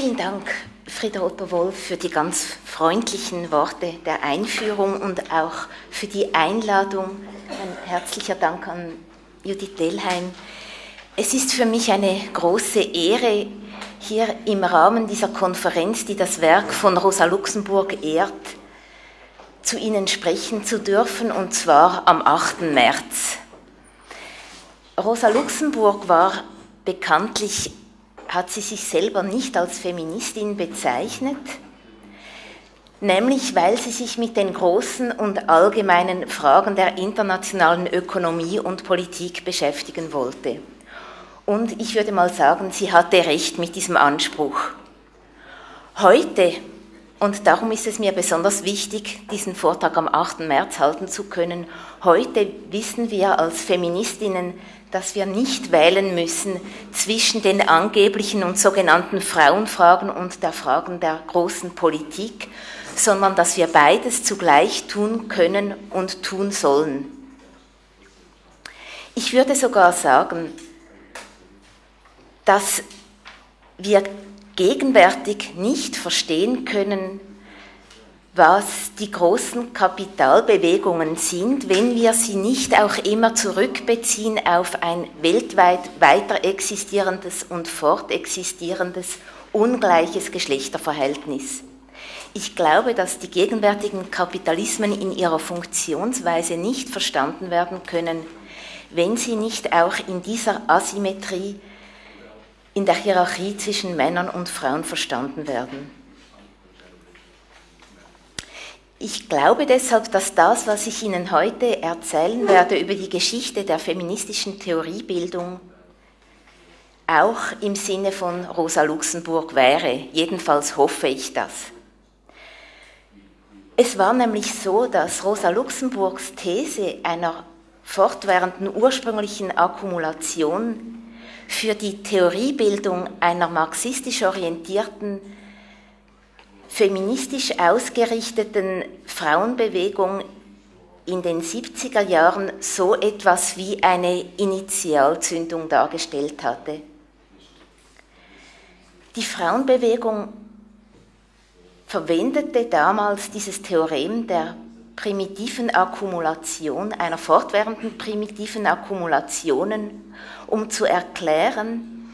Vielen Dank, Frieda Otto-Wolf, für die ganz freundlichen Worte der Einführung und auch für die Einladung. Ein herzlicher Dank an Judith Delheim. Es ist für mich eine große Ehre, hier im Rahmen dieser Konferenz, die das Werk von Rosa Luxemburg ehrt, zu Ihnen sprechen zu dürfen, und zwar am 8. März. Rosa Luxemburg war bekanntlich hat sie sich selber nicht als Feministin bezeichnet, nämlich weil sie sich mit den großen und allgemeinen Fragen der internationalen Ökonomie und Politik beschäftigen wollte. Und ich würde mal sagen, sie hatte recht mit diesem Anspruch. Heute, und darum ist es mir besonders wichtig, diesen Vortrag am 8. März halten zu können, heute wissen wir als Feministinnen, dass wir nicht wählen müssen zwischen den angeblichen und sogenannten Frauenfragen und der Fragen der großen Politik, sondern dass wir beides zugleich tun können und tun sollen. Ich würde sogar sagen, dass wir gegenwärtig nicht verstehen können, was die großen Kapitalbewegungen sind, wenn wir sie nicht auch immer zurückbeziehen auf ein weltweit weiter existierendes und fortexistierendes ungleiches Geschlechterverhältnis. Ich glaube, dass die gegenwärtigen Kapitalismen in ihrer Funktionsweise nicht verstanden werden können, wenn sie nicht auch in dieser Asymmetrie in der Hierarchie zwischen Männern und Frauen verstanden werden. Ich glaube deshalb, dass das, was ich Ihnen heute erzählen werde über die Geschichte der feministischen Theoriebildung, auch im Sinne von Rosa Luxemburg wäre. Jedenfalls hoffe ich das. Es war nämlich so, dass Rosa Luxemburgs These einer fortwährenden ursprünglichen Akkumulation für die Theoriebildung einer marxistisch orientierten feministisch ausgerichteten Frauenbewegung in den 70er Jahren so etwas wie eine Initialzündung dargestellt hatte. Die Frauenbewegung verwendete damals dieses Theorem der primitiven Akkumulation, einer fortwährenden primitiven Akkumulationen, um zu erklären,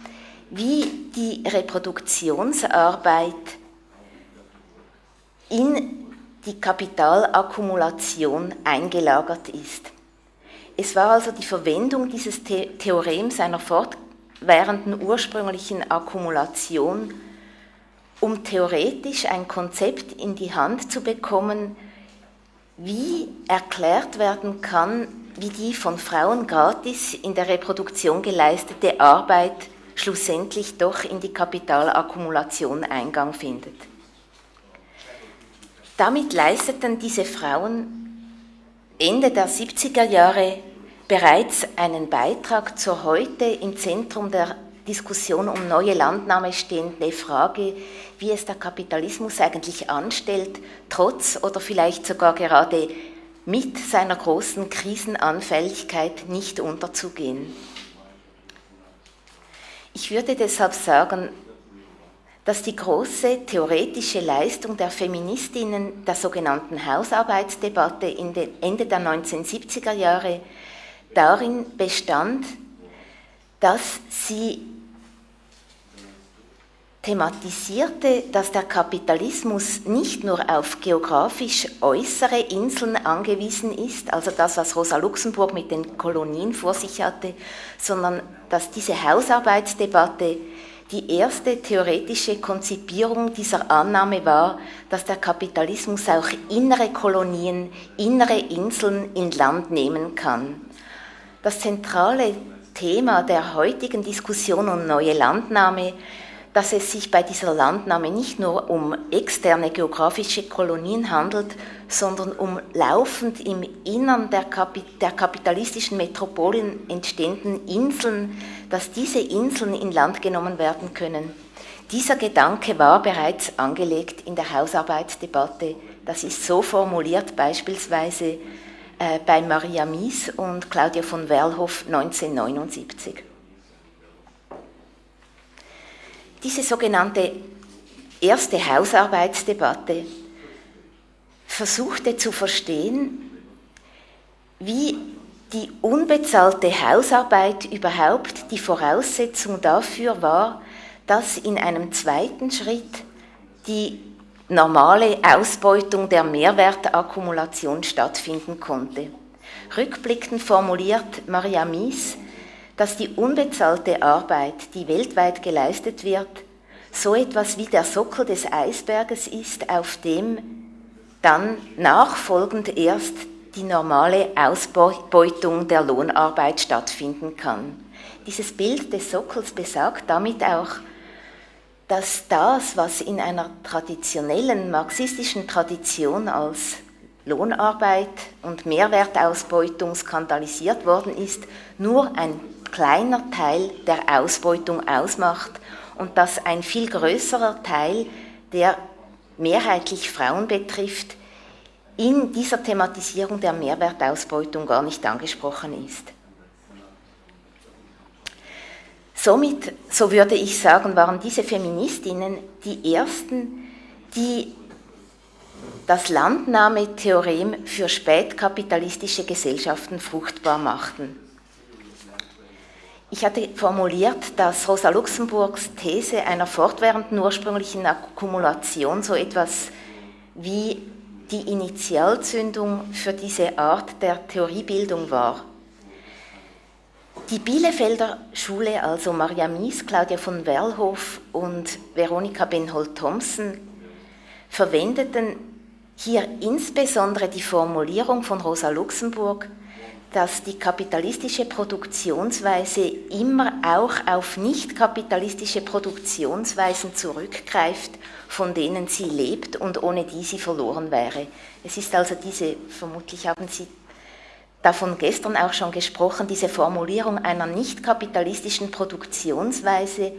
wie die Reproduktionsarbeit in die Kapitalakkumulation eingelagert ist. Es war also die Verwendung dieses The Theorems einer fortwährenden ursprünglichen Akkumulation, um theoretisch ein Konzept in die Hand zu bekommen, wie erklärt werden kann, wie die von Frauen gratis in der Reproduktion geleistete Arbeit schlussendlich doch in die Kapitalakkumulation Eingang findet. Damit leisteten diese Frauen Ende der 70er Jahre bereits einen Beitrag zur heute im Zentrum der Diskussion um neue Landnahme stehende Frage, wie es der Kapitalismus eigentlich anstellt, trotz oder vielleicht sogar gerade mit seiner großen Krisenanfälligkeit nicht unterzugehen. Ich würde deshalb sagen, dass die große theoretische Leistung der Feministinnen der sogenannten Hausarbeitsdebatte Ende der 1970er Jahre darin bestand, dass sie thematisierte, dass der Kapitalismus nicht nur auf geografisch äußere Inseln angewiesen ist, also das, was Rosa Luxemburg mit den Kolonien vor sich hatte, sondern dass diese Hausarbeitsdebatte die erste theoretische Konzipierung dieser Annahme war, dass der Kapitalismus auch innere Kolonien, innere Inseln in Land nehmen kann. Das zentrale Thema der heutigen Diskussion um neue Landnahme dass es sich bei dieser Landnahme nicht nur um externe geografische Kolonien handelt, sondern um laufend im Innern der, Kapit der kapitalistischen Metropolen entstehenden Inseln, dass diese Inseln in Land genommen werden können. Dieser Gedanke war bereits angelegt in der Hausarbeitsdebatte. Das ist so formuliert beispielsweise äh, bei Maria Mies und Claudia von Werlhoff 1979. Diese sogenannte erste Hausarbeitsdebatte versuchte zu verstehen, wie die unbezahlte Hausarbeit überhaupt die Voraussetzung dafür war, dass in einem zweiten Schritt die normale Ausbeutung der Mehrwertakkumulation stattfinden konnte. Rückblickend formuliert Maria Mies, dass die unbezahlte Arbeit, die weltweit geleistet wird, so etwas wie der Sockel des Eisberges ist, auf dem dann nachfolgend erst die normale Ausbeutung der Lohnarbeit stattfinden kann. Dieses Bild des Sockels besagt damit auch, dass das, was in einer traditionellen marxistischen Tradition als Lohnarbeit und Mehrwertausbeutung skandalisiert worden ist, nur ein kleiner Teil der Ausbeutung ausmacht und dass ein viel größerer Teil, der mehrheitlich Frauen betrifft, in dieser Thematisierung der Mehrwertausbeutung gar nicht angesprochen ist. Somit, so würde ich sagen, waren diese Feministinnen die ersten, die das Landnahmetheorem für spätkapitalistische Gesellschaften fruchtbar machten. Ich hatte formuliert, dass Rosa Luxemburgs These einer fortwährenden ursprünglichen Akkumulation so etwas wie die Initialzündung für diese Art der Theoriebildung war. Die Bielefelder Schule, also Maria Mies, Claudia von Werlhof und Veronika Benhold-Thompson, verwendeten hier insbesondere die Formulierung von Rosa Luxemburg, dass die kapitalistische Produktionsweise immer auch auf nicht kapitalistische Produktionsweisen zurückgreift, von denen sie lebt und ohne die sie verloren wäre. Es ist also diese, vermutlich haben Sie davon gestern auch schon gesprochen, diese Formulierung einer nicht kapitalistischen Produktionsweise,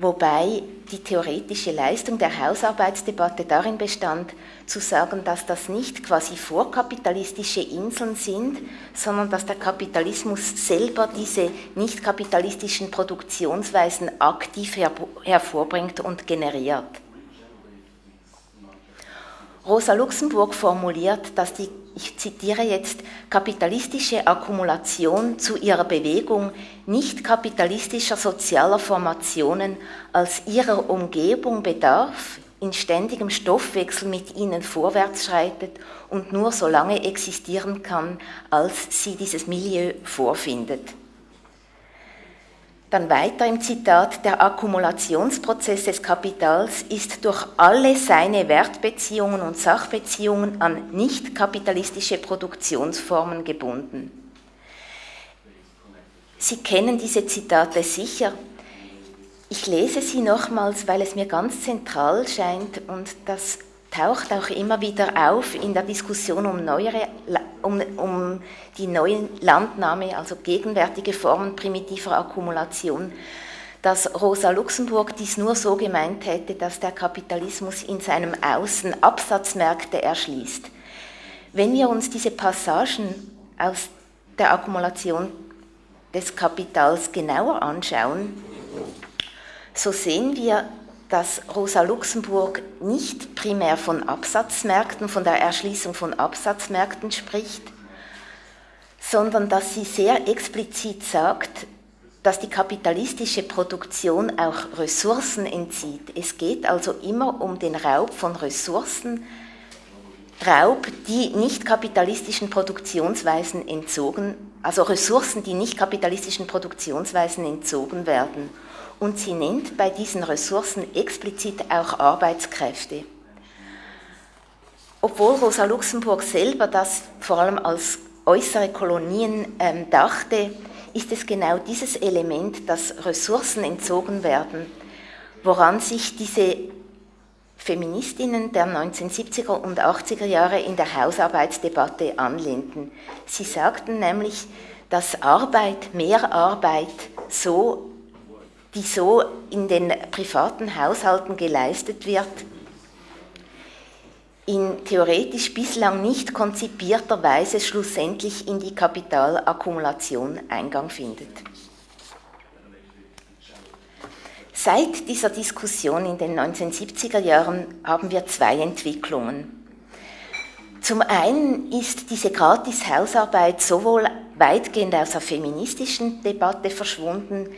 wobei die theoretische Leistung der Hausarbeitsdebatte darin bestand, zu sagen, dass das nicht quasi vorkapitalistische Inseln sind, sondern dass der Kapitalismus selber diese nicht kapitalistischen Produktionsweisen aktiv hervorbringt und generiert. Rosa Luxemburg formuliert, dass die ich zitiere jetzt, kapitalistische Akkumulation zu ihrer Bewegung nicht kapitalistischer sozialer Formationen als ihrer Umgebung bedarf, in ständigem Stoffwechsel mit ihnen vorwärts schreitet und nur so lange existieren kann, als sie dieses Milieu vorfindet. Dann weiter im Zitat, der Akkumulationsprozess des Kapitals ist durch alle seine Wertbeziehungen und Sachbeziehungen an nicht kapitalistische Produktionsformen gebunden. Sie kennen diese Zitate sicher. Ich lese sie nochmals, weil es mir ganz zentral scheint und das taucht auch immer wieder auf in der Diskussion um, neuere, um, um die neue Landnahme, also gegenwärtige Formen primitiver Akkumulation, dass Rosa Luxemburg dies nur so gemeint hätte, dass der Kapitalismus in seinem Außen Absatzmärkte erschließt. Wenn wir uns diese Passagen aus der Akkumulation des Kapitals genauer anschauen, so sehen wir, dass Rosa Luxemburg nicht primär von Absatzmärkten, von der Erschließung von Absatzmärkten spricht, sondern dass sie sehr explizit sagt, dass die kapitalistische Produktion auch Ressourcen entzieht. Es geht also immer um den Raub von Ressourcen, Raub, die nicht kapitalistischen Produktionsweisen entzogen, also Ressourcen, die nicht kapitalistischen Produktionsweisen entzogen werden und sie nennt bei diesen Ressourcen explizit auch Arbeitskräfte. Obwohl Rosa Luxemburg selber das vor allem als äußere Kolonien ähm, dachte, ist es genau dieses Element, dass Ressourcen entzogen werden, woran sich diese Feministinnen der 1970er und 80er Jahre in der Hausarbeitsdebatte anlehnten. Sie sagten nämlich, dass Arbeit, mehr Arbeit so die so in den privaten Haushalten geleistet wird, in theoretisch bislang nicht konzipierter Weise schlussendlich in die Kapitalakkumulation Eingang findet. Seit dieser Diskussion in den 1970er Jahren haben wir zwei Entwicklungen. Zum einen ist diese Gratis-Hausarbeit sowohl weitgehend aus der feministischen Debatte verschwunden,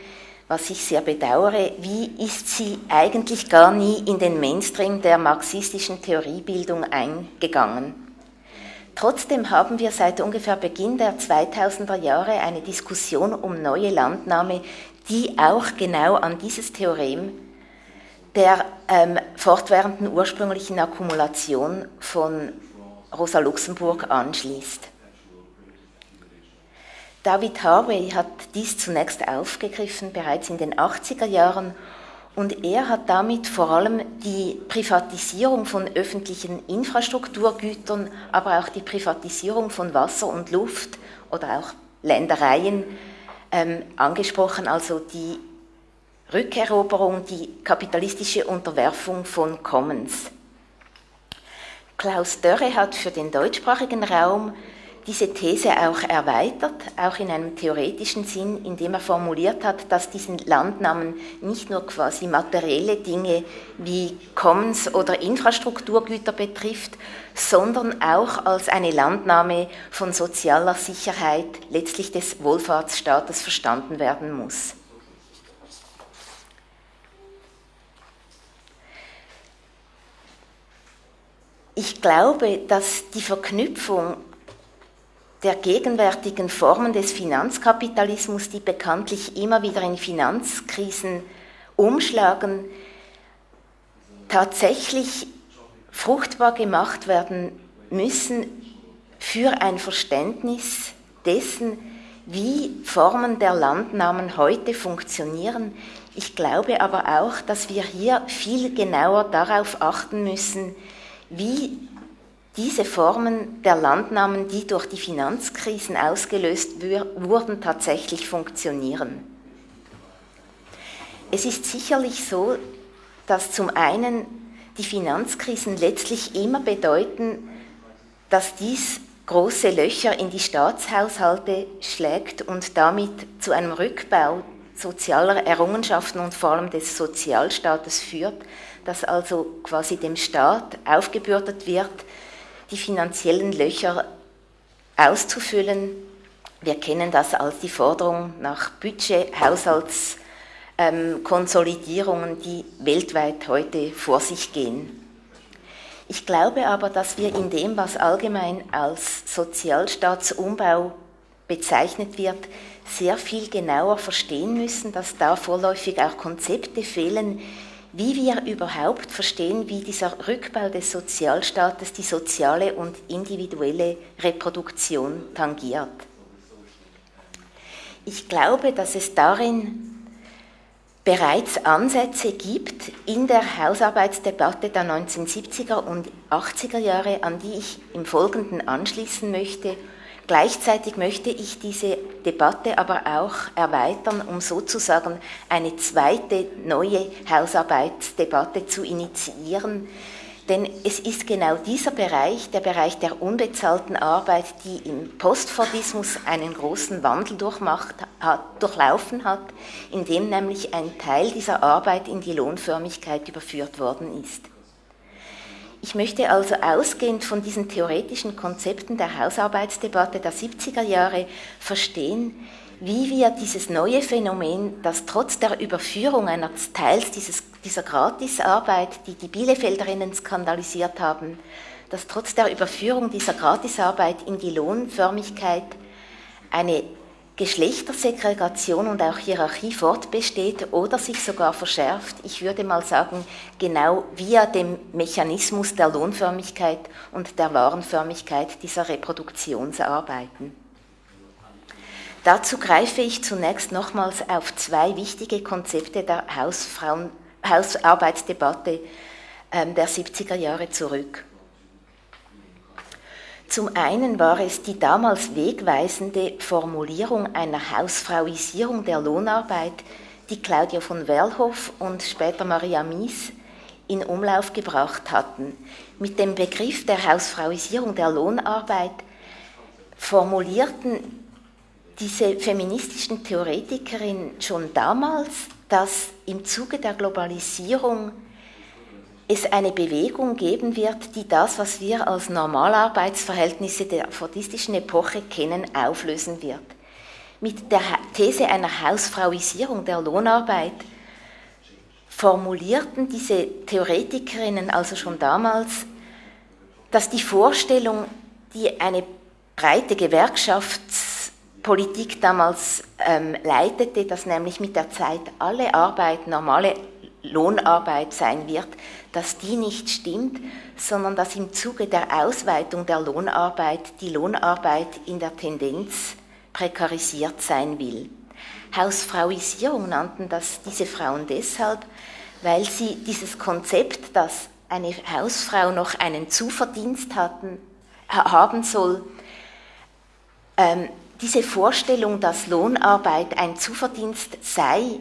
was ich sehr bedauere, wie ist sie eigentlich gar nie in den Mainstream der marxistischen Theoriebildung eingegangen. Trotzdem haben wir seit ungefähr Beginn der 2000er Jahre eine Diskussion um neue Landnahme, die auch genau an dieses Theorem der ähm, fortwährenden ursprünglichen Akkumulation von Rosa Luxemburg anschließt. David Harvey hat dies zunächst aufgegriffen, bereits in den 80er Jahren, und er hat damit vor allem die Privatisierung von öffentlichen Infrastrukturgütern, aber auch die Privatisierung von Wasser und Luft oder auch Ländereien ähm, angesprochen, also die Rückeroberung, die kapitalistische Unterwerfung von Commons. Klaus Dörre hat für den deutschsprachigen Raum diese These auch erweitert, auch in einem theoretischen Sinn, indem er formuliert hat, dass diesen Landnamen nicht nur quasi materielle Dinge wie Commons oder Infrastrukturgüter betrifft, sondern auch als eine Landnahme von sozialer Sicherheit, letztlich des Wohlfahrtsstaates verstanden werden muss. Ich glaube, dass die Verknüpfung der gegenwärtigen Formen des Finanzkapitalismus, die bekanntlich immer wieder in Finanzkrisen umschlagen, tatsächlich fruchtbar gemacht werden müssen für ein Verständnis dessen, wie Formen der Landnahmen heute funktionieren. Ich glaube aber auch, dass wir hier viel genauer darauf achten müssen, wie diese Formen der Landnahmen, die durch die Finanzkrisen ausgelöst wurden, tatsächlich funktionieren. Es ist sicherlich so, dass zum einen die Finanzkrisen letztlich immer bedeuten, dass dies große Löcher in die Staatshaushalte schlägt und damit zu einem Rückbau sozialer Errungenschaften und vor allem des Sozialstaates führt, dass also quasi dem Staat aufgebürdet wird, die finanziellen Löcher auszufüllen. Wir kennen das als die Forderung nach Budget, Haushaltskonsolidierungen, ähm, die weltweit heute vor sich gehen. Ich glaube aber, dass wir in dem, was allgemein als Sozialstaatsumbau bezeichnet wird, sehr viel genauer verstehen müssen, dass da vorläufig auch Konzepte fehlen, wie wir überhaupt verstehen, wie dieser Rückbau des Sozialstaates die soziale und individuelle Reproduktion tangiert. Ich glaube, dass es darin bereits Ansätze gibt in der Hausarbeitsdebatte der 1970er und 80er Jahre, an die ich im Folgenden anschließen möchte Gleichzeitig möchte ich diese Debatte aber auch erweitern, um sozusagen eine zweite neue Hausarbeitsdebatte zu initiieren. Denn es ist genau dieser Bereich, der Bereich der unbezahlten Arbeit, die im Postfordismus einen großen Wandel durchmacht, hat, durchlaufen hat, in dem nämlich ein Teil dieser Arbeit in die Lohnförmigkeit überführt worden ist. Ich möchte also ausgehend von diesen theoretischen Konzepten der Hausarbeitsdebatte der 70er Jahre verstehen, wie wir dieses neue Phänomen, das trotz der Überführung eines Teils dieses, dieser Gratisarbeit, die die Bielefelderinnen skandalisiert haben, dass trotz der Überführung dieser Gratisarbeit in die Lohnförmigkeit eine Geschlechtersegregation und auch Hierarchie fortbesteht oder sich sogar verschärft, ich würde mal sagen, genau via dem Mechanismus der Lohnförmigkeit und der Warenförmigkeit dieser Reproduktionsarbeiten. Dazu greife ich zunächst nochmals auf zwei wichtige Konzepte der Hausfrauen, Hausarbeitsdebatte ähm, der 70er Jahre zurück. Zum einen war es die damals wegweisende Formulierung einer Hausfrauisierung der Lohnarbeit, die Claudia von Werlhoff und später Maria Mies in Umlauf gebracht hatten. Mit dem Begriff der Hausfrauisierung der Lohnarbeit formulierten diese feministischen Theoretikerinnen schon damals dass im Zuge der Globalisierung es eine Bewegung geben wird, die das, was wir als Normalarbeitsverhältnisse der fordistischen Epoche kennen, auflösen wird. Mit der These einer Hausfrauisierung der Lohnarbeit formulierten diese Theoretikerinnen also schon damals, dass die Vorstellung, die eine breite Gewerkschaftspolitik damals ähm, leitete, dass nämlich mit der Zeit alle Arbeit normale Lohnarbeit sein wird, dass die nicht stimmt, sondern dass im Zuge der Ausweitung der Lohnarbeit die Lohnarbeit in der Tendenz prekarisiert sein will. Hausfrauisierung nannten das diese Frauen deshalb, weil sie dieses Konzept, dass eine Hausfrau noch einen Zuverdienst hatten, haben soll, ähm, diese Vorstellung, dass Lohnarbeit ein Zuverdienst sei,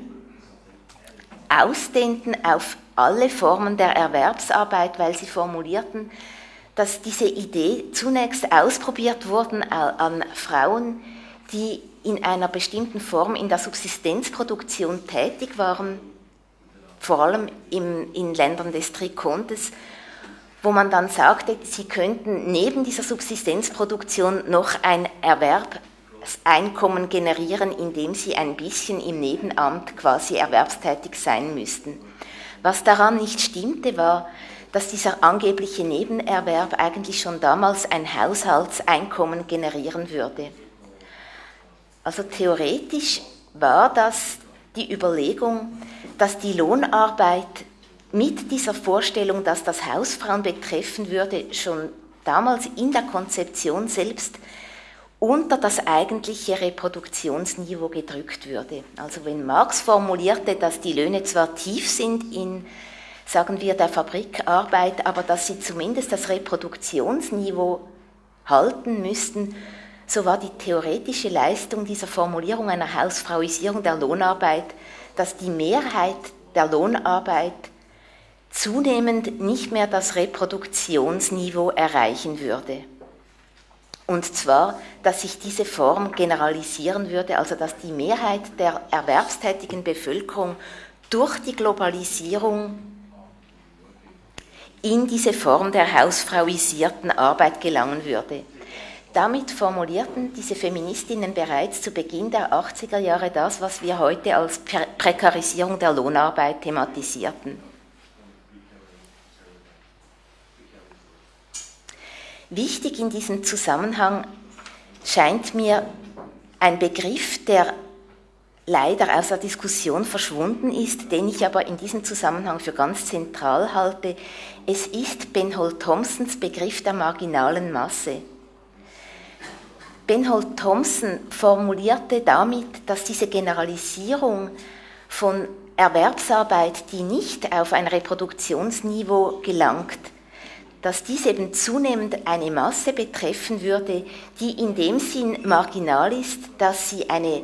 ausdehnten auf alle Formen der Erwerbsarbeit, weil sie formulierten, dass diese Idee zunächst ausprobiert wurde an Frauen, die in einer bestimmten Form in der Subsistenzproduktion tätig waren, vor allem in, in Ländern des Trikontes, wo man dann sagte, sie könnten neben dieser Subsistenzproduktion noch ein Erwerbseinkommen generieren, indem sie ein bisschen im Nebenamt quasi erwerbstätig sein müssten. Was daran nicht stimmte, war, dass dieser angebliche Nebenerwerb eigentlich schon damals ein Haushaltseinkommen generieren würde. Also theoretisch war das die Überlegung, dass die Lohnarbeit mit dieser Vorstellung, dass das Hausfrauen betreffen würde, schon damals in der Konzeption selbst unter das eigentliche Reproduktionsniveau gedrückt würde. Also wenn Marx formulierte, dass die Löhne zwar tief sind in, sagen wir, der Fabrikarbeit, aber dass sie zumindest das Reproduktionsniveau halten müssten, so war die theoretische Leistung dieser Formulierung einer Hausfrauisierung der Lohnarbeit, dass die Mehrheit der Lohnarbeit zunehmend nicht mehr das Reproduktionsniveau erreichen würde. Und zwar, dass sich diese Form generalisieren würde, also dass die Mehrheit der erwerbstätigen Bevölkerung durch die Globalisierung in diese Form der hausfrauisierten Arbeit gelangen würde. Damit formulierten diese Feministinnen bereits zu Beginn der 80er Jahre das, was wir heute als Prekarisierung der Lohnarbeit thematisierten. Wichtig in diesem Zusammenhang scheint mir ein Begriff, der leider aus der Diskussion verschwunden ist, den ich aber in diesem Zusammenhang für ganz zentral halte. Es ist Benhold Thompsons Begriff der marginalen Masse. Benhold Thompson formulierte damit, dass diese Generalisierung von Erwerbsarbeit, die nicht auf ein Reproduktionsniveau gelangt, dass dies eben zunehmend eine Masse betreffen würde, die in dem Sinn marginal ist, dass sie eine,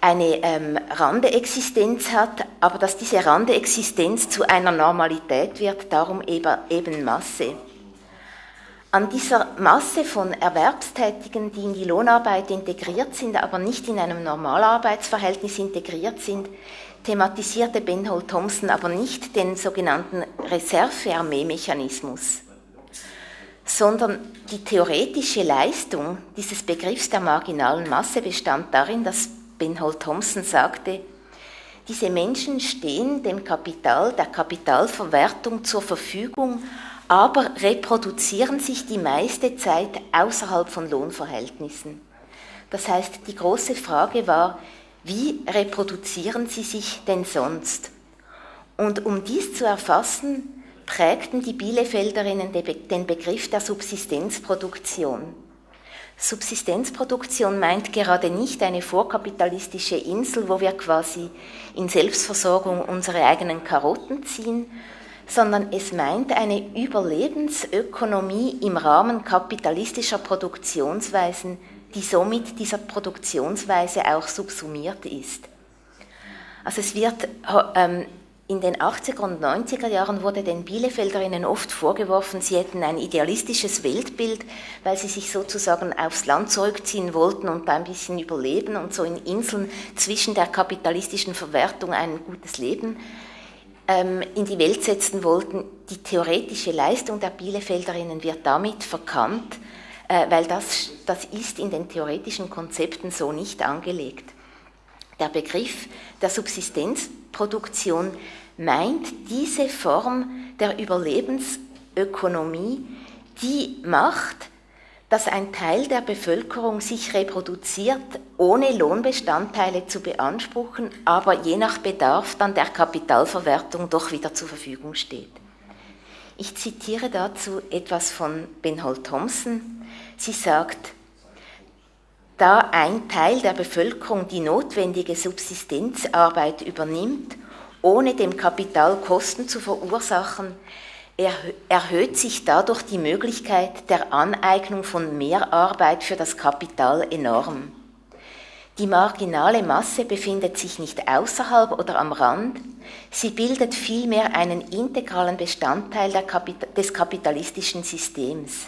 eine ähm, Randeexistenz hat, aber dass diese Randeexistenz zu einer Normalität wird, darum eben, eben Masse. An dieser Masse von Erwerbstätigen, die in die Lohnarbeit integriert sind, aber nicht in einem Normalarbeitsverhältnis integriert sind, thematisierte Benhold Thompson aber nicht den sogenannten Reservearmee-Mechanismus, sondern die theoretische Leistung dieses Begriffs der marginalen Masse bestand darin, dass Benhold Thompson sagte, diese Menschen stehen dem Kapital, der Kapitalverwertung zur Verfügung, aber reproduzieren sich die meiste Zeit außerhalb von Lohnverhältnissen. Das heißt, die große Frage war, wie reproduzieren sie sich denn sonst? Und um dies zu erfassen, prägten die Bielefelderinnen den Begriff der Subsistenzproduktion. Subsistenzproduktion meint gerade nicht eine vorkapitalistische Insel, wo wir quasi in Selbstversorgung unsere eigenen Karotten ziehen, sondern es meint eine Überlebensökonomie im Rahmen kapitalistischer Produktionsweisen, die somit dieser Produktionsweise auch subsumiert ist. Also es wird ähm, in den 80er und 90er Jahren wurde den Bielefelderinnen oft vorgeworfen, sie hätten ein idealistisches Weltbild, weil sie sich sozusagen aufs Land zurückziehen wollten und da ein bisschen überleben und so in Inseln zwischen der kapitalistischen Verwertung ein gutes Leben ähm, in die Welt setzen wollten. Die theoretische Leistung der Bielefelderinnen wird damit verkannt, weil das, das ist in den theoretischen Konzepten so nicht angelegt. Der Begriff der Subsistenzproduktion meint diese Form der Überlebensökonomie, die macht, dass ein Teil der Bevölkerung sich reproduziert, ohne Lohnbestandteile zu beanspruchen, aber je nach Bedarf dann der Kapitalverwertung doch wieder zur Verfügung steht. Ich zitiere dazu etwas von Benhold Thompson. Sie sagt, da ein Teil der Bevölkerung die notwendige Subsistenzarbeit übernimmt, ohne dem Kapital Kosten zu verursachen, erhöht sich dadurch die Möglichkeit der Aneignung von Mehrarbeit für das Kapital enorm. Die marginale Masse befindet sich nicht außerhalb oder am Rand, sie bildet vielmehr einen integralen Bestandteil des kapitalistischen Systems.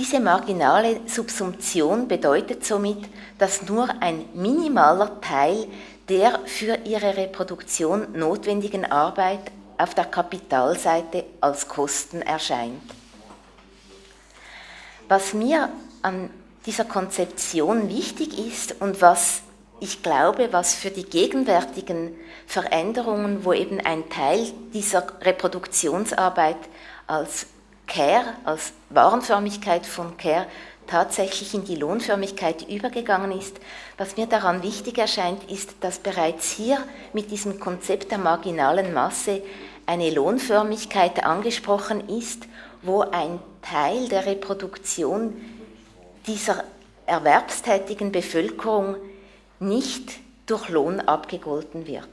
Diese marginale Subsumption bedeutet somit, dass nur ein minimaler Teil der für ihre Reproduktion notwendigen Arbeit auf der Kapitalseite als Kosten erscheint. Was mir an dieser Konzeption wichtig ist und was ich glaube, was für die gegenwärtigen Veränderungen, wo eben ein Teil dieser Reproduktionsarbeit als Care, als Warenförmigkeit von Care tatsächlich in die Lohnförmigkeit übergegangen ist. Was mir daran wichtig erscheint, ist, dass bereits hier mit diesem Konzept der marginalen Masse eine Lohnförmigkeit angesprochen ist, wo ein Teil der Reproduktion dieser erwerbstätigen Bevölkerung nicht durch Lohn abgegolten wird.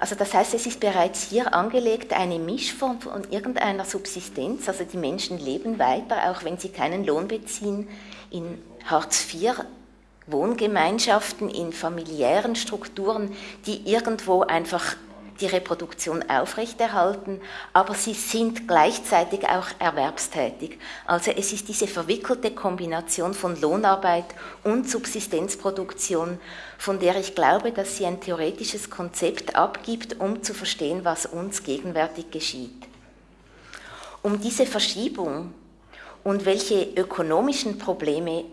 Also das heißt, es ist bereits hier angelegt eine Mischform von irgendeiner Subsistenz, also die Menschen leben weiter, auch wenn sie keinen Lohn beziehen, in Hartz IV Wohngemeinschaften, in familiären Strukturen, die irgendwo einfach die Reproduktion aufrechterhalten, aber sie sind gleichzeitig auch erwerbstätig. Also es ist diese verwickelte Kombination von Lohnarbeit und Subsistenzproduktion, von der ich glaube, dass sie ein theoretisches Konzept abgibt, um zu verstehen, was uns gegenwärtig geschieht. Um diese Verschiebung und welche ökonomischen Probleme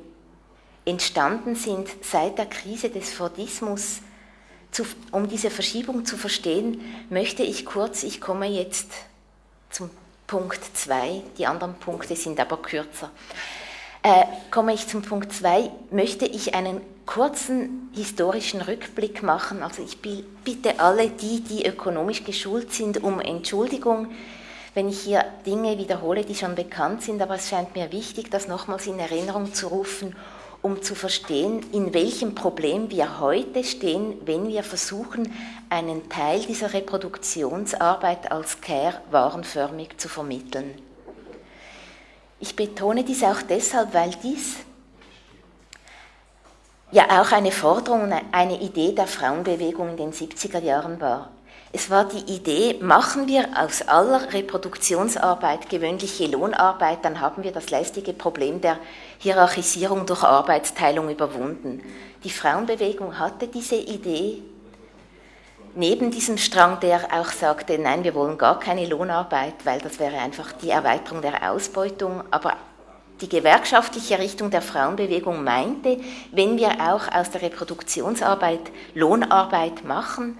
entstanden sind seit der Krise des Fordismus, zu, um diese Verschiebung zu verstehen, möchte ich kurz, ich komme jetzt zum Punkt 2, die anderen Punkte sind aber kürzer. Äh, komme ich zum Punkt 2, möchte ich einen kurzen historischen Rückblick machen. Also ich bitte alle die, die ökonomisch geschult sind, um Entschuldigung, wenn ich hier Dinge wiederhole, die schon bekannt sind, aber es scheint mir wichtig, das nochmals in Erinnerung zu rufen, um zu verstehen, in welchem Problem wir heute stehen, wenn wir versuchen, einen Teil dieser Reproduktionsarbeit als Care warenförmig zu vermitteln. Ich betone dies auch deshalb, weil dies ja auch eine Forderung, eine Idee der Frauenbewegung in den 70er Jahren war. Es war die Idee, machen wir aus aller Reproduktionsarbeit gewöhnliche Lohnarbeit, dann haben wir das lästige Problem der Hierarchisierung durch Arbeitsteilung überwunden. Die Frauenbewegung hatte diese Idee, neben diesem Strang, der auch sagte, nein, wir wollen gar keine Lohnarbeit, weil das wäre einfach die Erweiterung der Ausbeutung, aber die gewerkschaftliche Richtung der Frauenbewegung meinte, wenn wir auch aus der Reproduktionsarbeit Lohnarbeit machen,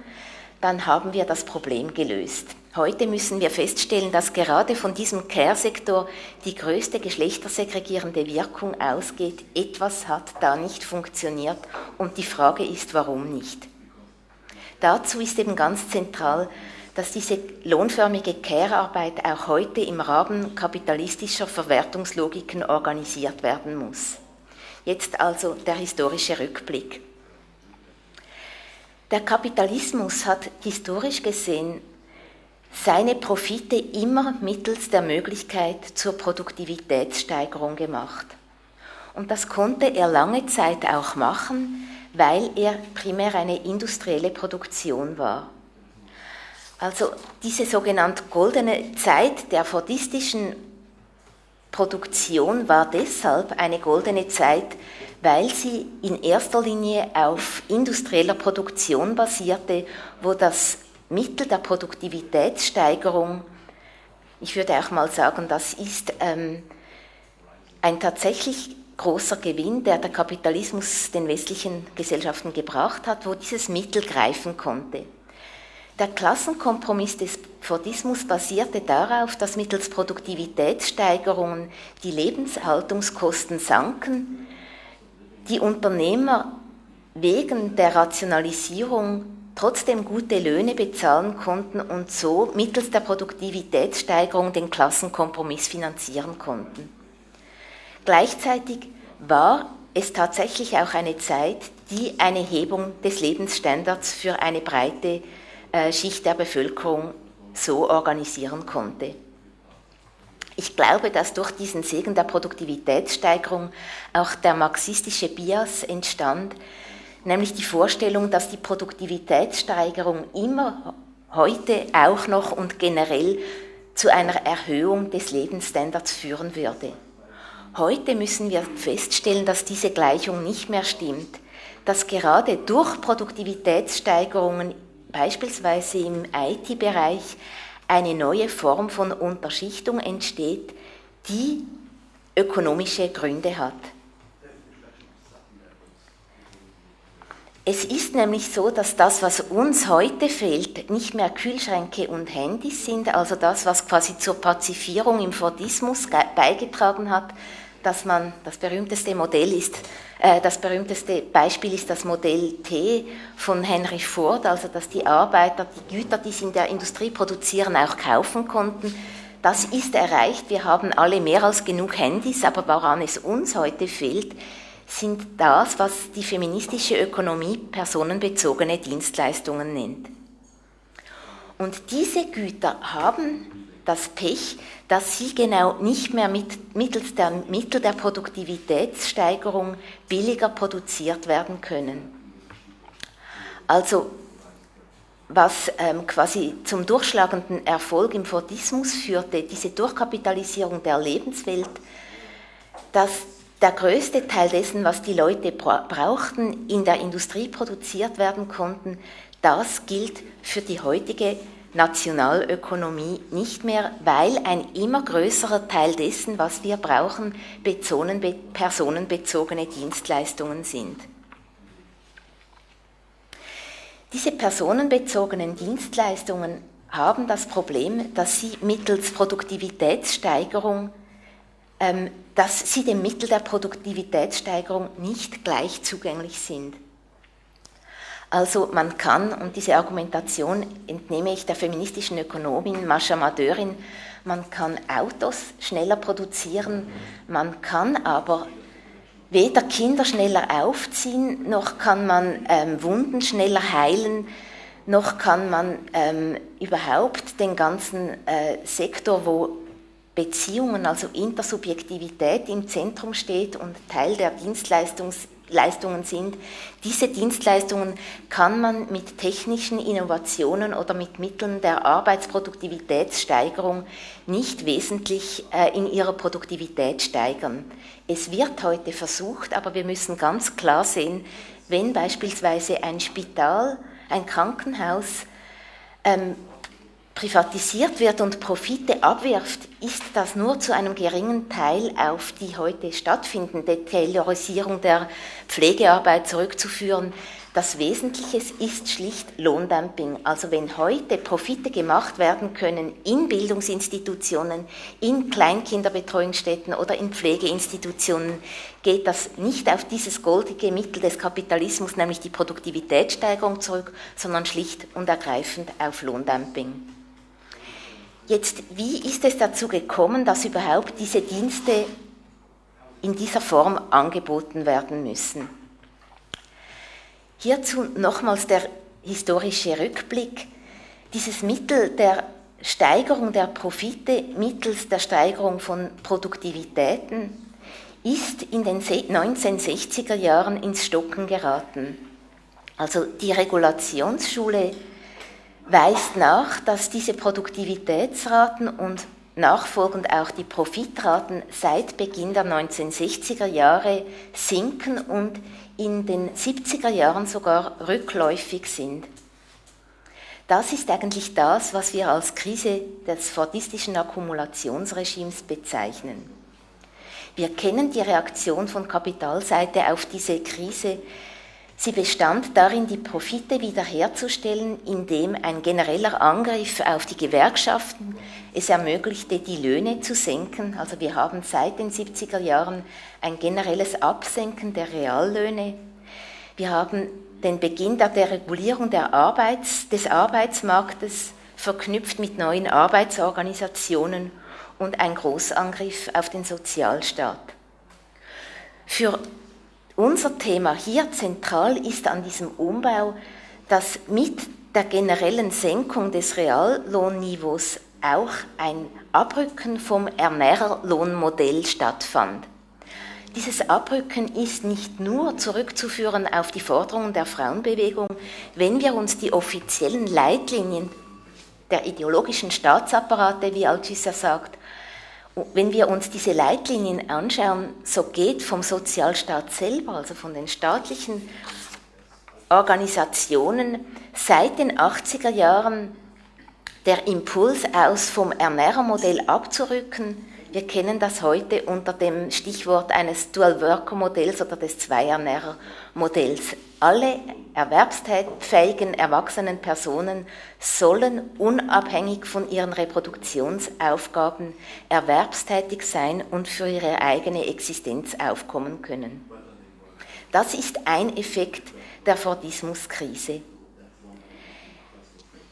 dann haben wir das Problem gelöst. Heute müssen wir feststellen, dass gerade von diesem Care-Sektor die größte geschlechtersegregierende Wirkung ausgeht. Etwas hat da nicht funktioniert und die Frage ist, warum nicht. Dazu ist eben ganz zentral, dass diese lohnförmige Care-Arbeit auch heute im Rahmen kapitalistischer Verwertungslogiken organisiert werden muss. Jetzt also der historische Rückblick. Der Kapitalismus hat historisch gesehen seine Profite immer mittels der Möglichkeit zur Produktivitätssteigerung gemacht. Und das konnte er lange Zeit auch machen, weil er primär eine industrielle Produktion war. Also diese sogenannte goldene Zeit der fordistischen Produktion war deshalb eine goldene Zeit, weil sie in erster Linie auf industrieller Produktion basierte, wo das Mittel der Produktivitätssteigerung, ich würde auch mal sagen, das ist ähm, ein tatsächlich großer Gewinn, der der Kapitalismus den westlichen Gesellschaften gebracht hat, wo dieses Mittel greifen konnte. Der Klassenkompromiss des Fordismus basierte darauf, dass mittels Produktivitätssteigerungen die Lebenshaltungskosten sanken, die Unternehmer wegen der Rationalisierung trotzdem gute Löhne bezahlen konnten und so mittels der Produktivitätssteigerung den Klassenkompromiss finanzieren konnten. Gleichzeitig war es tatsächlich auch eine Zeit, die eine Hebung des Lebensstandards für eine breite äh, Schicht der Bevölkerung so organisieren konnte. Ich glaube, dass durch diesen Segen der Produktivitätssteigerung auch der marxistische Bias entstand, nämlich die Vorstellung, dass die Produktivitätssteigerung immer heute auch noch und generell zu einer Erhöhung des Lebensstandards führen würde. Heute müssen wir feststellen, dass diese Gleichung nicht mehr stimmt, dass gerade durch Produktivitätssteigerungen beispielsweise im IT-Bereich eine neue Form von Unterschichtung entsteht, die ökonomische Gründe hat. Es ist nämlich so, dass das, was uns heute fehlt, nicht mehr Kühlschränke und Handys sind, also das, was quasi zur Pazifierung im Fordismus beigetragen hat, dass man, das berühmteste Modell ist, äh, das berühmteste Beispiel ist das Modell T von Henry Ford, also dass die Arbeiter die Güter, die sie in der Industrie produzieren, auch kaufen konnten. Das ist erreicht. Wir haben alle mehr als genug Handys, aber woran es uns heute fehlt, sind das, was die feministische Ökonomie personenbezogene Dienstleistungen nennt. Und diese Güter haben das Pech, dass sie genau nicht mehr mit, mittels der Mittel der Produktivitätssteigerung billiger produziert werden können. Also was ähm, quasi zum durchschlagenden Erfolg im Fordismus führte, diese Durchkapitalisierung der Lebenswelt, dass der größte Teil dessen, was die Leute brauchten, in der Industrie produziert werden konnten, das gilt für die heutige Nationalökonomie nicht mehr, weil ein immer größerer Teil dessen, was wir brauchen, personenbezogene Dienstleistungen sind. Diese personenbezogenen Dienstleistungen haben das Problem, dass sie mittels Produktivitätssteigerung, ähm, dass sie dem Mittel der Produktivitätssteigerung nicht gleich zugänglich sind. Also man kann, und diese Argumentation entnehme ich der feministischen Ökonomin Mascha Madörin, man kann Autos schneller produzieren, man kann aber weder Kinder schneller aufziehen, noch kann man ähm, Wunden schneller heilen, noch kann man ähm, überhaupt den ganzen äh, Sektor, wo Beziehungen, also Intersubjektivität im Zentrum steht und Teil der Dienstleistungs Leistungen sind. Diese Dienstleistungen kann man mit technischen Innovationen oder mit Mitteln der Arbeitsproduktivitätssteigerung nicht wesentlich äh, in ihrer Produktivität steigern. Es wird heute versucht, aber wir müssen ganz klar sehen, wenn beispielsweise ein Spital, ein Krankenhaus ähm, privatisiert wird und Profite abwirft, ist das nur zu einem geringen Teil auf die heute stattfindende Taylorisierung der Pflegearbeit zurückzuführen. Das Wesentliche ist schlicht Lohndumping. Also wenn heute Profite gemacht werden können in Bildungsinstitutionen, in Kleinkinderbetreuungsstätten oder in Pflegeinstitutionen, geht das nicht auf dieses goldige Mittel des Kapitalismus, nämlich die Produktivitätssteigerung zurück, sondern schlicht und ergreifend auf Lohndumping. Jetzt, wie ist es dazu gekommen, dass überhaupt diese Dienste in dieser Form angeboten werden müssen? Hierzu nochmals der historische Rückblick. Dieses Mittel der Steigerung der Profite mittels der Steigerung von Produktivitäten ist in den 1960er Jahren ins Stocken geraten. Also die Regulationsschule weist nach, dass diese Produktivitätsraten und nachfolgend auch die Profitraten seit Beginn der 1960er Jahre sinken und in den 70er Jahren sogar rückläufig sind. Das ist eigentlich das, was wir als Krise des fordistischen Akkumulationsregimes bezeichnen. Wir kennen die Reaktion von Kapitalseite auf diese Krise Sie bestand darin, die Profite wiederherzustellen, indem ein genereller Angriff auf die Gewerkschaften es ermöglichte, die Löhne zu senken. Also wir haben seit den 70er Jahren ein generelles Absenken der Reallöhne. Wir haben den Beginn der Deregulierung der Arbeits-, des Arbeitsmarktes verknüpft mit neuen Arbeitsorganisationen und ein Großangriff auf den Sozialstaat. Für unser Thema hier zentral ist an diesem Umbau, dass mit der generellen Senkung des Reallohnniveaus auch ein Abrücken vom Ernährerlohnmodell stattfand. Dieses Abrücken ist nicht nur zurückzuführen auf die Forderungen der Frauenbewegung, wenn wir uns die offiziellen Leitlinien der ideologischen Staatsapparate, wie Althusser sagt, wenn wir uns diese Leitlinien anschauen, so geht vom Sozialstaat selber, also von den staatlichen Organisationen, seit den 80er Jahren der Impuls aus, vom Ernährermodell abzurücken. Wir kennen das heute unter dem Stichwort eines Dual-Worker-Modells oder des Zwei-Ernährer-Modells. Alle erwerbsfähigen erwachsenen Personen sollen unabhängig von ihren Reproduktionsaufgaben erwerbstätig sein und für ihre eigene Existenz aufkommen können. Das ist ein Effekt der Fordismuskrise.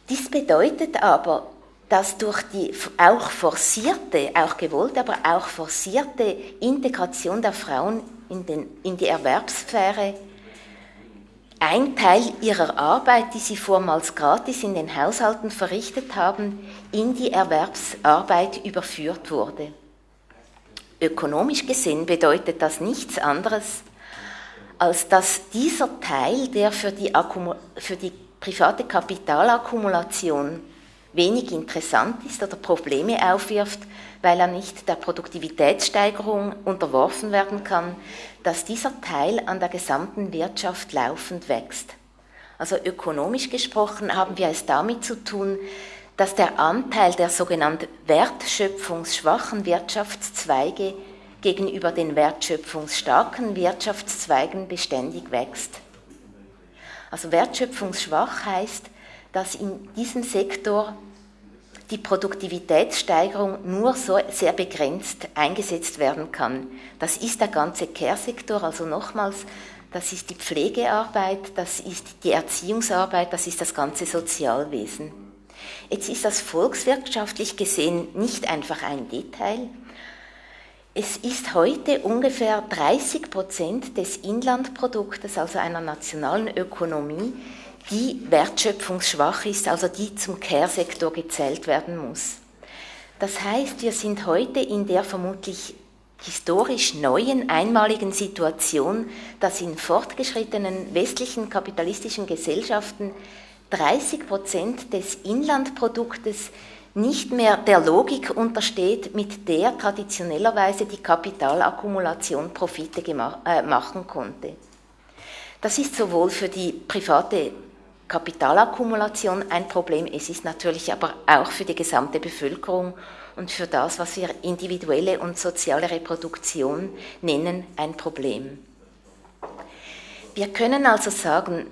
Dies bedeutet aber, dass durch die auch forcierte, auch gewollte, aber auch forcierte Integration der Frauen in, den, in die Erwerbssphäre ein Teil ihrer Arbeit, die sie vormals gratis in den Haushalten verrichtet haben, in die Erwerbsarbeit überführt wurde. Ökonomisch gesehen bedeutet das nichts anderes, als dass dieser Teil, der für die, für die private Kapitalakkumulation wenig interessant ist oder Probleme aufwirft, weil er nicht der Produktivitätssteigerung unterworfen werden kann, dass dieser Teil an der gesamten Wirtschaft laufend wächst. Also ökonomisch gesprochen haben wir es damit zu tun, dass der Anteil der sogenannten wertschöpfungsschwachen Wirtschaftszweige gegenüber den wertschöpfungsstarken Wirtschaftszweigen beständig wächst. Also wertschöpfungsschwach heißt, dass in diesem Sektor die Produktivitätssteigerung nur so sehr begrenzt eingesetzt werden kann. Das ist der ganze Care-Sektor, also nochmals, das ist die Pflegearbeit, das ist die Erziehungsarbeit, das ist das ganze Sozialwesen. Jetzt ist das volkswirtschaftlich gesehen nicht einfach ein Detail. Es ist heute ungefähr 30 Prozent des Inlandproduktes, also einer nationalen Ökonomie, die wertschöpfungsschwach ist, also die zum Care-Sektor gezählt werden muss. Das heißt, wir sind heute in der vermutlich historisch neuen, einmaligen Situation, dass in fortgeschrittenen westlichen kapitalistischen Gesellschaften 30 Prozent des Inlandproduktes nicht mehr der Logik untersteht, mit der traditionellerweise die Kapitalakkumulation Profite äh, machen konnte. Das ist sowohl für die private Kapitalakkumulation ein Problem. Es ist natürlich aber auch für die gesamte Bevölkerung und für das, was wir individuelle und soziale Reproduktion nennen, ein Problem. Wir können also sagen,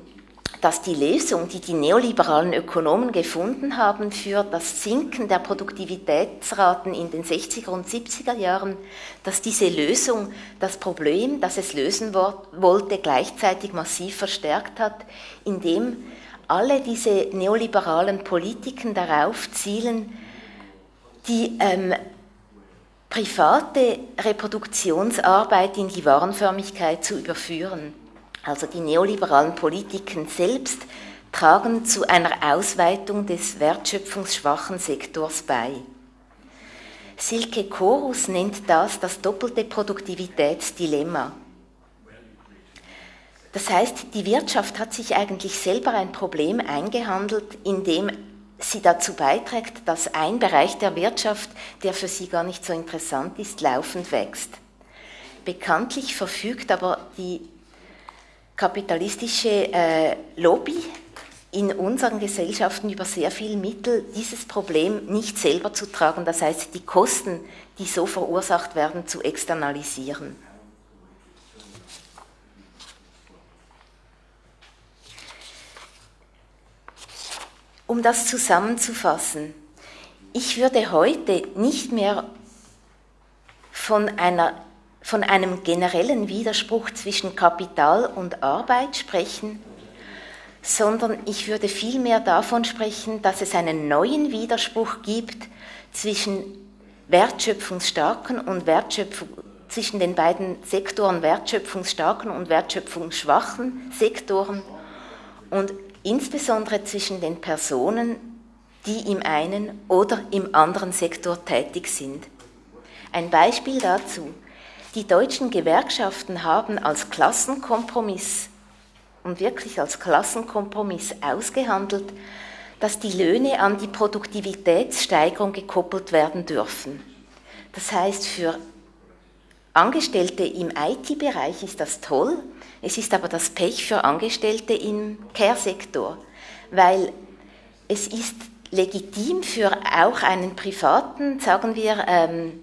dass die Lösung, die die neoliberalen Ökonomen gefunden haben für das Sinken der Produktivitätsraten in den 60er und 70er Jahren, dass diese Lösung das Problem, das es lösen wollte, gleichzeitig massiv verstärkt hat, indem alle diese neoliberalen Politiken darauf zielen, die ähm, private Reproduktionsarbeit in die Warenförmigkeit zu überführen. Also die neoliberalen Politiken selbst tragen zu einer Ausweitung des wertschöpfungsschwachen Sektors bei. Silke Korus nennt das das doppelte Produktivitätsdilemma. Das heißt, die Wirtschaft hat sich eigentlich selber ein Problem eingehandelt, indem sie dazu beiträgt, dass ein Bereich der Wirtschaft, der für sie gar nicht so interessant ist, laufend wächst. Bekanntlich verfügt aber die kapitalistische äh, Lobby in unseren Gesellschaften über sehr viele Mittel, dieses Problem nicht selber zu tragen, das heißt die Kosten, die so verursacht werden, zu externalisieren. Um das zusammenzufassen, ich würde heute nicht mehr von, einer, von einem generellen Widerspruch zwischen Kapital und Arbeit sprechen, sondern ich würde vielmehr davon sprechen, dass es einen neuen Widerspruch gibt zwischen wertschöpfungsstarken und Wertschöpfung, zwischen den beiden Sektoren wertschöpfungsstarken und wertschöpfungsschwachen Sektoren und insbesondere zwischen den Personen, die im einen oder im anderen Sektor tätig sind. Ein Beispiel dazu. Die deutschen Gewerkschaften haben als Klassenkompromiss und wirklich als Klassenkompromiss ausgehandelt, dass die Löhne an die Produktivitätssteigerung gekoppelt werden dürfen. Das heißt, für Angestellte im IT-Bereich ist das toll, es ist aber das Pech für Angestellte im Care-Sektor, weil es ist legitim für auch einen privaten, sagen wir, ähm,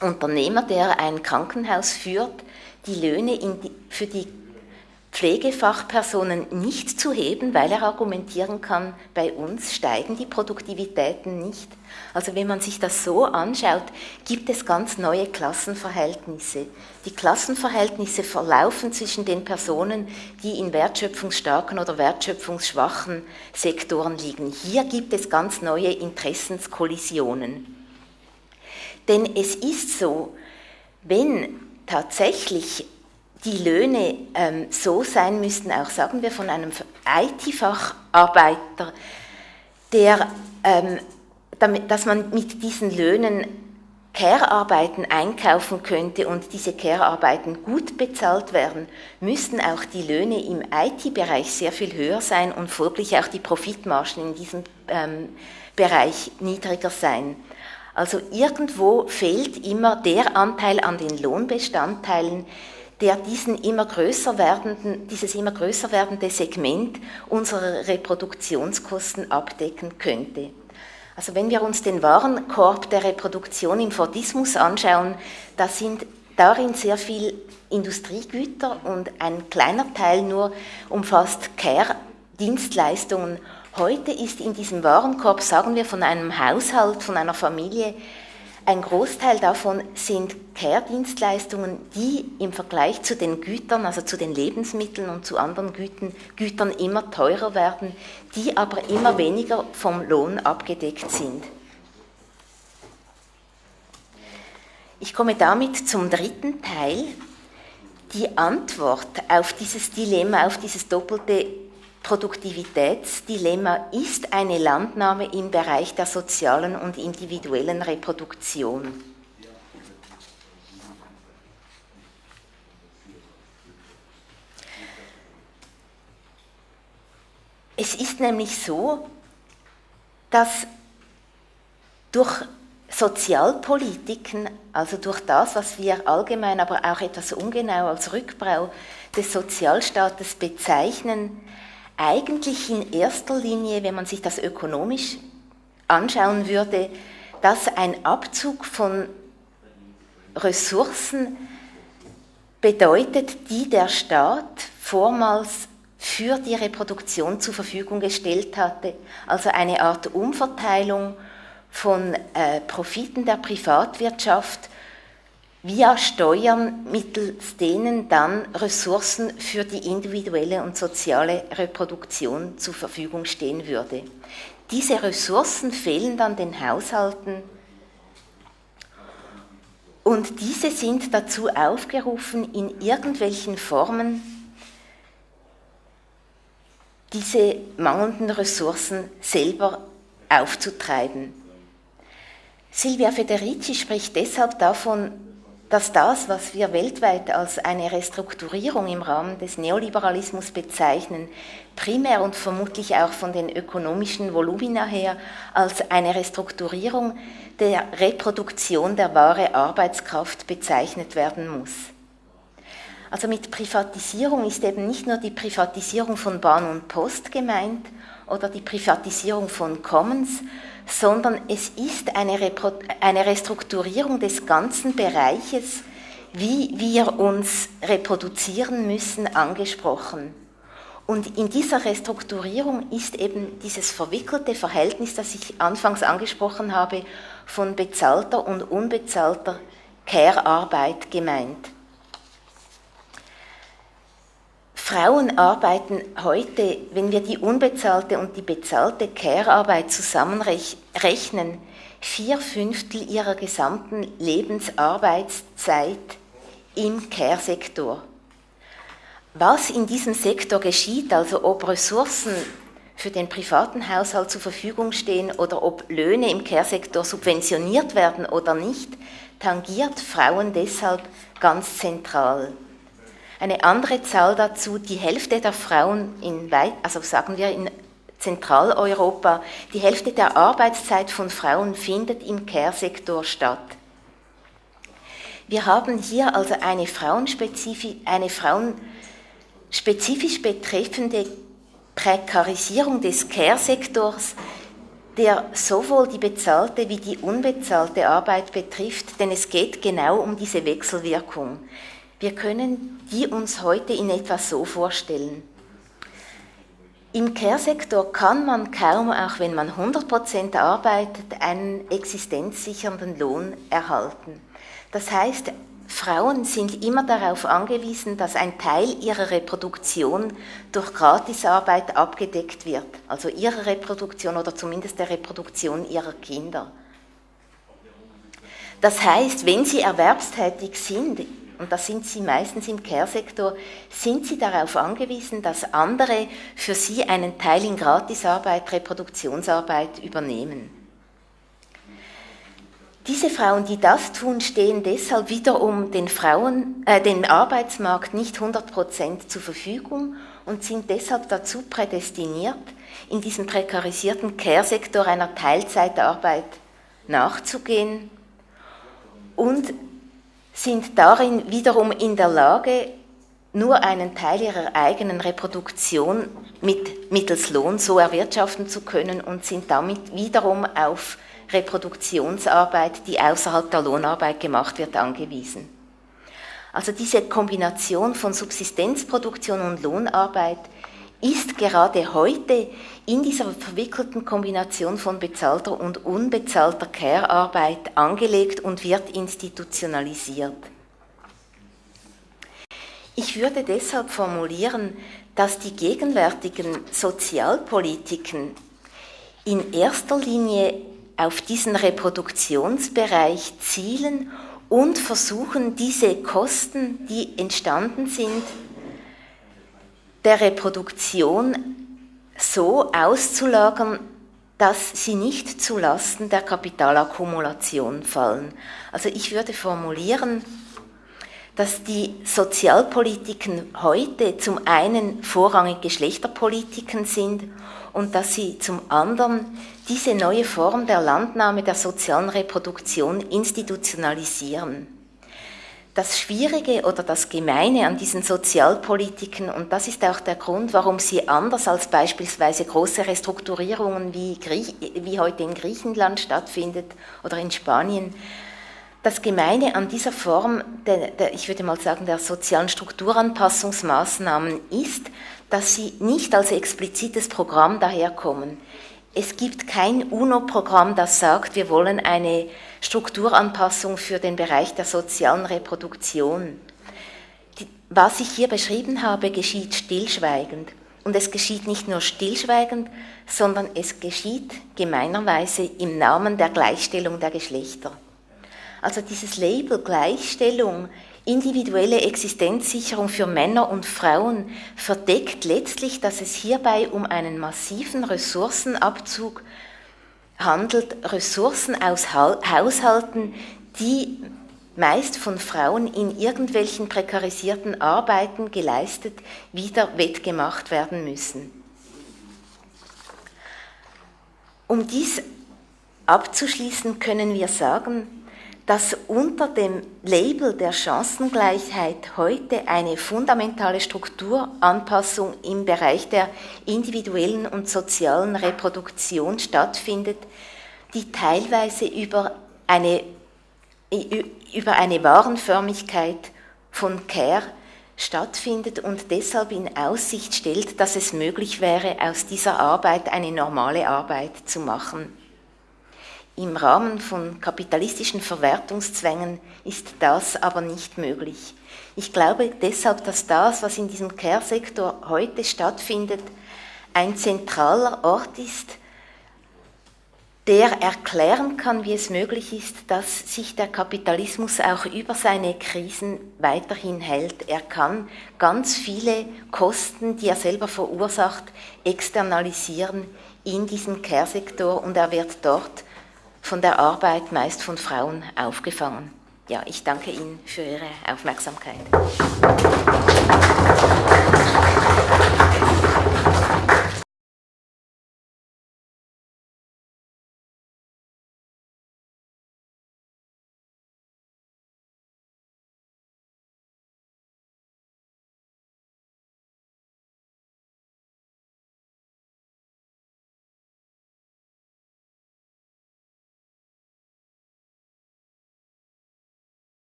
Unternehmer, der ein Krankenhaus führt, die Löhne die, für die Pflegefachpersonen nicht zu heben, weil er argumentieren kann, bei uns steigen die Produktivitäten nicht. Also wenn man sich das so anschaut, gibt es ganz neue Klassenverhältnisse. Die Klassenverhältnisse verlaufen zwischen den Personen, die in wertschöpfungsstarken oder wertschöpfungsschwachen Sektoren liegen. Hier gibt es ganz neue Interessenskollisionen. Denn es ist so, wenn tatsächlich die Löhne ähm, so sein müssten, auch sagen wir von einem IT-Facharbeiter, der, ähm, dass man mit diesen Löhnen Care-Arbeiten einkaufen könnte und diese Care-Arbeiten gut bezahlt werden, müssten auch die Löhne im IT-Bereich sehr viel höher sein und folglich auch die Profitmargen in diesem ähm, Bereich niedriger sein. Also irgendwo fehlt immer der Anteil an den Lohnbestandteilen, der diesen immer größer werdenden, dieses immer größer werdende Segment unserer Reproduktionskosten abdecken könnte. Also wenn wir uns den Warenkorb der Reproduktion im Fordismus anschauen, da sind darin sehr viel Industriegüter und ein kleiner Teil nur umfasst Care-Dienstleistungen. Heute ist in diesem Warenkorb, sagen wir von einem Haushalt, von einer Familie, ein Großteil davon sind Care-Dienstleistungen, die im Vergleich zu den Gütern, also zu den Lebensmitteln und zu anderen Güten, Gütern immer teurer werden, die aber immer weniger vom Lohn abgedeckt sind. Ich komme damit zum dritten Teil. Die Antwort auf dieses Dilemma, auf dieses doppelte Produktivitätsdilemma ist eine Landnahme im Bereich der sozialen und individuellen Reproduktion. Es ist nämlich so, dass durch Sozialpolitiken, also durch das, was wir allgemein, aber auch etwas ungenau als Rückbau des Sozialstaates bezeichnen, eigentlich in erster Linie, wenn man sich das ökonomisch anschauen würde, dass ein Abzug von Ressourcen bedeutet, die der Staat vormals für die Reproduktion zur Verfügung gestellt hatte, also eine Art Umverteilung von äh, Profiten der Privatwirtschaft via Steuern, mittels denen dann Ressourcen für die individuelle und soziale Reproduktion zur Verfügung stehen würde. Diese Ressourcen fehlen dann den Haushalten und diese sind dazu aufgerufen, in irgendwelchen Formen diese mangelnden Ressourcen selber aufzutreiben. Silvia Federici spricht deshalb davon, dass das, was wir weltweit als eine Restrukturierung im Rahmen des Neoliberalismus bezeichnen, primär und vermutlich auch von den ökonomischen Volumina her als eine Restrukturierung der Reproduktion der wahre Arbeitskraft bezeichnet werden muss. Also mit Privatisierung ist eben nicht nur die Privatisierung von Bahn und Post gemeint oder die Privatisierung von Commons, sondern es ist eine, Repro eine Restrukturierung des ganzen Bereiches, wie wir uns reproduzieren müssen, angesprochen. Und in dieser Restrukturierung ist eben dieses verwickelte Verhältnis, das ich anfangs angesprochen habe, von bezahlter und unbezahlter Care-Arbeit gemeint. Frauen arbeiten heute, wenn wir die unbezahlte und die bezahlte Care-Arbeit zusammenrechnen, vier Fünftel ihrer gesamten Lebensarbeitszeit im Care-Sektor. Was in diesem Sektor geschieht, also ob Ressourcen für den privaten Haushalt zur Verfügung stehen oder ob Löhne im Care-Sektor subventioniert werden oder nicht, tangiert Frauen deshalb ganz zentral. Eine andere Zahl dazu, die Hälfte der Frauen in, also sagen wir in Zentraleuropa, die Hälfte der Arbeitszeit von Frauen findet im Care-Sektor statt. Wir haben hier also eine, frauenspezifisch, eine frauenspezifisch betreffende Prekarisierung des Care-Sektors, der sowohl die bezahlte wie die unbezahlte Arbeit betrifft, denn es geht genau um diese Wechselwirkung. Wir können die uns heute in etwa so vorstellen. Im Care-Sektor kann man kaum, auch wenn man 100% arbeitet, einen existenzsichernden Lohn erhalten. Das heißt, Frauen sind immer darauf angewiesen, dass ein Teil ihrer Reproduktion durch Gratisarbeit abgedeckt wird, also ihre Reproduktion oder zumindest der Reproduktion ihrer Kinder. Das heißt, wenn sie erwerbstätig sind, und da sind sie meistens im Care-Sektor, sind sie darauf angewiesen, dass andere für sie einen Teil in Gratisarbeit, Reproduktionsarbeit übernehmen. Diese Frauen, die das tun, stehen deshalb wiederum den Frauen, äh, dem Arbeitsmarkt nicht 100% zur Verfügung und sind deshalb dazu prädestiniert, in diesem prekarisierten Care-Sektor einer Teilzeitarbeit nachzugehen und sind darin wiederum in der Lage, nur einen Teil ihrer eigenen Reproduktion mit, mittels Lohn so erwirtschaften zu können und sind damit wiederum auf Reproduktionsarbeit, die außerhalb der Lohnarbeit gemacht wird, angewiesen. Also diese Kombination von Subsistenzproduktion und Lohnarbeit ist gerade heute in dieser verwickelten Kombination von bezahlter und unbezahlter Care-Arbeit angelegt und wird institutionalisiert. Ich würde deshalb formulieren, dass die gegenwärtigen Sozialpolitiken in erster Linie auf diesen Reproduktionsbereich zielen und versuchen, diese Kosten, die entstanden sind, der Reproduktion so auszulagern, dass sie nicht zu Lasten der Kapitalakkumulation fallen. Also ich würde formulieren, dass die Sozialpolitiken heute zum einen vorrangig Geschlechterpolitiken sind und dass sie zum anderen diese neue Form der Landnahme der sozialen Reproduktion institutionalisieren. Das Schwierige oder das Gemeine an diesen Sozialpolitiken, und das ist auch der Grund, warum sie anders als beispielsweise große Restrukturierungen wie, wie heute in Griechenland stattfindet oder in Spanien, das Gemeine an dieser Form, der, der, ich würde mal sagen, der sozialen Strukturanpassungsmaßnahmen ist, dass sie nicht als explizites Programm daherkommen. Es gibt kein UNO-Programm, das sagt, wir wollen eine Strukturanpassung für den Bereich der sozialen Reproduktion. Was ich hier beschrieben habe, geschieht stillschweigend. Und es geschieht nicht nur stillschweigend, sondern es geschieht gemeinerweise im Namen der Gleichstellung der Geschlechter. Also dieses Label Gleichstellung individuelle Existenzsicherung für Männer und Frauen verdeckt letztlich, dass es hierbei um einen massiven Ressourcenabzug handelt, Ressourcen aus Haushalten, die meist von Frauen in irgendwelchen prekarisierten Arbeiten geleistet, wieder wettgemacht werden müssen. Um dies abzuschließen, können wir sagen, dass unter dem Label der Chancengleichheit heute eine fundamentale Strukturanpassung im Bereich der individuellen und sozialen Reproduktion stattfindet, die teilweise über eine über eine Warenförmigkeit von Care stattfindet und deshalb in Aussicht stellt, dass es möglich wäre, aus dieser Arbeit eine normale Arbeit zu machen. Im Rahmen von kapitalistischen Verwertungszwängen ist das aber nicht möglich. Ich glaube deshalb, dass das, was in diesem Care-Sektor heute stattfindet, ein zentraler Ort ist, der erklären kann, wie es möglich ist, dass sich der Kapitalismus auch über seine Krisen weiterhin hält. Er kann ganz viele Kosten, die er selber verursacht, externalisieren in diesen Care-Sektor und er wird dort von der Arbeit meist von Frauen aufgefangen. Ja, ich danke Ihnen für Ihre Aufmerksamkeit.